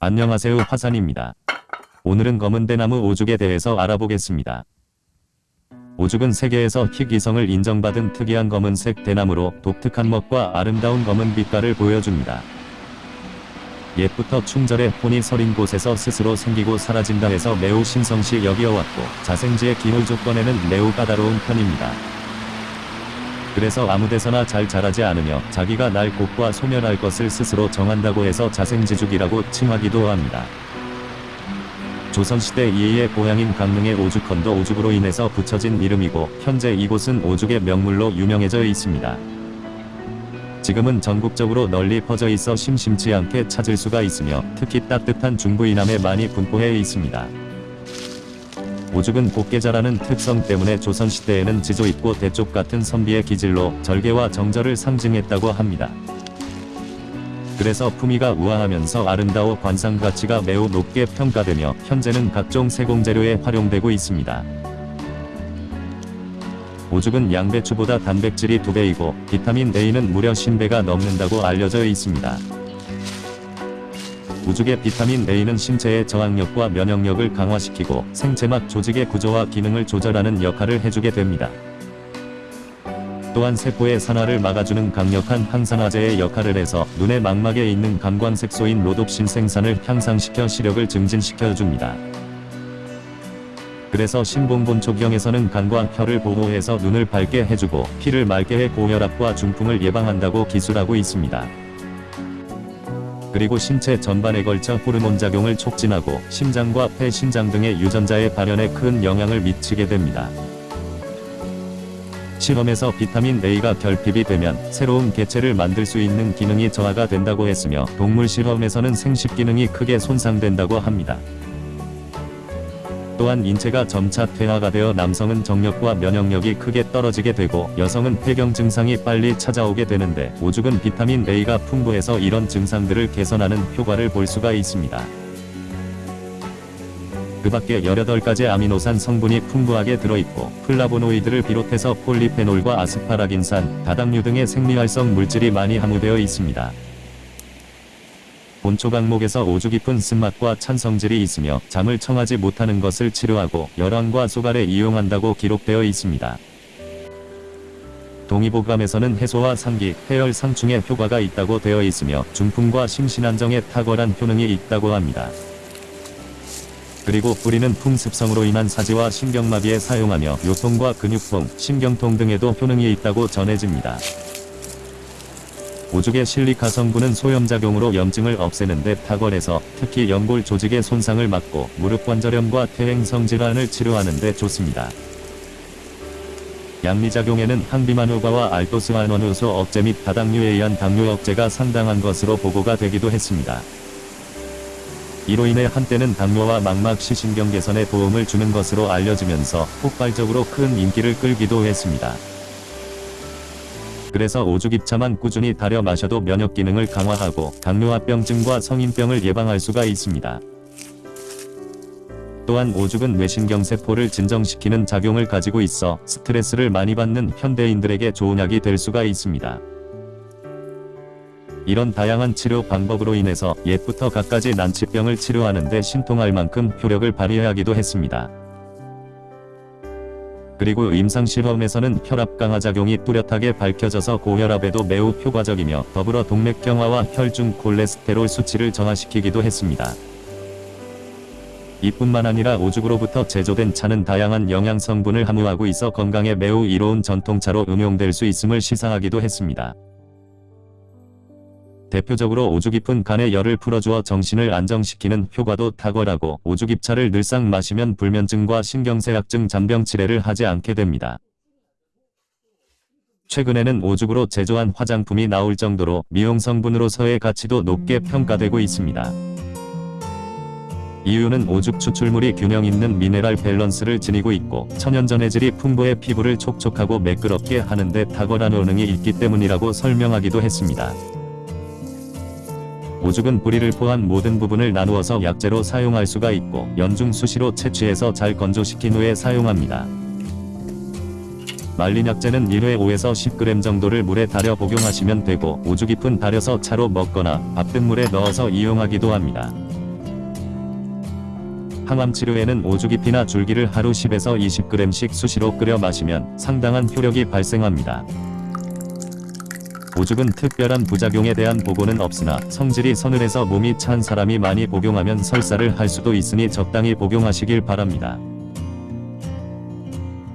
안녕하세요 화산입니다. 오늘은 검은 대나무 오죽에 대해서 알아보겠습니다. 오죽은 세계에서 희귀성을 인정받은 특이한 검은색 대나무로 독특한 먹과 아름다운 검은 빛깔을 보여줍니다. 옛부터 충절에 혼이 서린 곳에서 스스로 생기고 사라진다 해서 매우 신성시 여겨왔고 자생지의 기물 조건에는 매우 까다로운 편입니다. 그래서 아무데서나 잘 자라지 않으며 자기가 날 곳과 소멸할 것을 스스로 정한다고 해서 자생지죽이라고 칭하기도 합니다. 조선시대 이해의 고향인 강릉의 오죽헌도 오죽으로 인해서 붙여진 이름이고 현재 이곳은 오죽의 명물로 유명해져 있습니다. 지금은 전국적으로 널리 퍼져 있어 심심치 않게 찾을 수가 있으며 특히 따뜻한 중부 이남에 많이 분포해 있습니다. 오죽은 곱게 자라는 특성 때문에 조선시대에는 지조 있고 대쪽 같은 선비의 기질로 절개와 정절을 상징했다고 합니다. 그래서 품위가 우아하면서 아름다워 관상 가치가 매우 높게 평가되며 현재는 각종 세공재료에 활용되고 있습니다. 오죽은 양배추보다 단백질이 2배이고 비타민 A는 무려 10배가 넘는다고 알려져 있습니다. 우죽의 비타민 A는 신체의 저항력과 면역력을 강화시키고 생체막 조직의 구조와 기능을 조절하는 역할을 해주게 됩니다. 또한 세포의 산화를 막아주는 강력한 항산화제의 역할을 해서 눈의 망막에 있는 감광색소인 로놉신 생산을 향상시켜 시력을 증진시켜줍니다. 그래서 신봉본초경에서는 간과 혀를 보호해서 눈을 밝게 해주고 피를 맑게 해 고혈압과 중풍을 예방한다고 기술하고 있습니다. 그리고 신체 전반에 걸쳐 호르몬 작용을 촉진하고 심장과 폐, 신장 등의 유전자의 발현에 큰 영향을 미치게 됩니다. 실험에서 비타민 A가 결핍이 되면 새로운 개체를 만들 수 있는 기능이 저하가 된다고 했으며 동물 실험에서는 생식 기능이 크게 손상된다고 합니다. 또한 인체가 점차 퇴화가 되어 남성은 정력과 면역력이 크게 떨어지게 되고 여성은 폐경 증상이 빨리 찾아오게 되는데 오죽은 비타민 A가 풍부해서 이런 증상들을 개선하는 효과를 볼 수가 있습니다. 그 밖에 18가지 아미노산 성분이 풍부하게 들어있고 플라보노이드를 비롯해서 폴리페놀과 아스파라긴산, 다당류 등의 생리활성 물질이 많이 함유되어 있습니다. 본초 강목에서 오죽잎은 쓴맛과 찬 성질이 있으며 잠을 청하지 못하는 것을 치료하고 열왕과 소갈에 이용한다고 기록되어 있습니다. 동의보감에서는 해소와 상기, 해열 상충에 효과가 있다고 되어 있으며 중풍과 심신안정에 탁월한 효능이 있다고 합니다. 그리고 뿌리는 풍습성으로 인한 사지와 신경마비에 사용하며 요통과 근육통, 신경통 등에도 효능이 있다고 전해집니다. 오죽의 실리카 성분은 소염작용으로 염증을 없애는 데 탁월해서 특히 연골 조직의 손상을 막고 무릎관절염과 퇴행성 질환을 치료하는 데 좋습니다. 양리작용에는 항비만 효과와 알토스 환원효소 억제 및 다당류에 의한 당뇨 억제가 상당한 것으로 보고가 되기도 했습니다. 이로 인해 한때는 당뇨와 망막 시신경 개선에 도움을 주는 것으로 알려지면서 폭발적으로 큰 인기를 끌기도 했습니다. 그래서 오죽입차만 꾸준히 달여 마셔도 면역 기능을 강화하고 당뇨합병증과 성인병을 예방할 수가 있습니다. 또한 오죽은 뇌신경세포를 진정시키는 작용을 가지고 있어 스트레스를 많이 받는 현대인들에게 좋은 약이 될 수가 있습니다. 이런 다양한 치료 방법으로 인해서 옛부터 갖가지 난치병을 치료하는데 신통할 만큼 효력을 발휘하기도 했습니다. 그리고 임상실험에서는 혈압 강화 작용이 뚜렷하게 밝혀져서 고혈압에도 매우 효과적이며 더불어 동맥경화와 혈중 콜레스테롤 수치를 정화시키기도 했습니다. 이뿐만 아니라 오죽으로부터 제조된 차는 다양한 영양 성분을 함유하고 있어 건강에 매우 이로운 전통차로 응용될 수 있음을 시사하기도 했습니다. 대표적으로 오죽잎은 간의 열을 풀어주어 정신을 안정시키는 효과도 탁월하고 오죽 잎차를 늘상 마시면 불면증과 신경쇠약증 잔병 치레를 하지 않게 됩니다. 최근에는 오죽으로 제조한 화장품이 나올 정도로 미용 성분으로서의 가치도 높게 평가되고 있습니다. 이유는 오죽 추출물이 균형 있는 미네랄 밸런스를 지니고 있고 천연전해질이 풍부해 피부를 촉촉하고 매끄럽게 하는데 탁월한 효능이 있기 때문이라고 설명하기도 했습니다. 오죽은 뿌리를 포함 모든 부분을 나누어서 약재로 사용할 수가 있고 연중 수시로 채취해서 잘 건조시킨 후에 사용합니다. 말린 약재는 1회 5에서 10g 정도를 물에 달여 복용하시면 되고 오죽 잎은 달여서 차로 먹거나 밥든 물에 넣어서 이용하기도 합니다. 항암 치료에는 오죽잎이나 줄기를 하루 10에서 20g씩 수시로 끓여 마시면 상당한 효력이 발생합니다. 오죽은 특별한 부작용에 대한 보고는 없으나 성질이 서늘해서 몸이 찬 사람이 많이 복용하면 설사를 할 수도 있으니 적당히 복용하시길 바랍니다.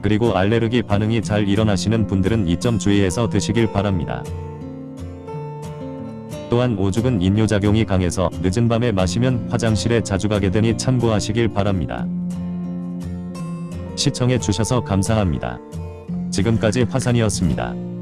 그리고 알레르기 반응이 잘 일어나시는 분들은 이 점 주의해서 드시길 바랍니다. 또한 오죽은 인뇨작용이 강해서 늦은 밤에 마시면 화장실에 자주 가게 되니 참고하시길 바랍니다. 시청해 주셔서 감사합니다. 지금까지 화산이었습니다.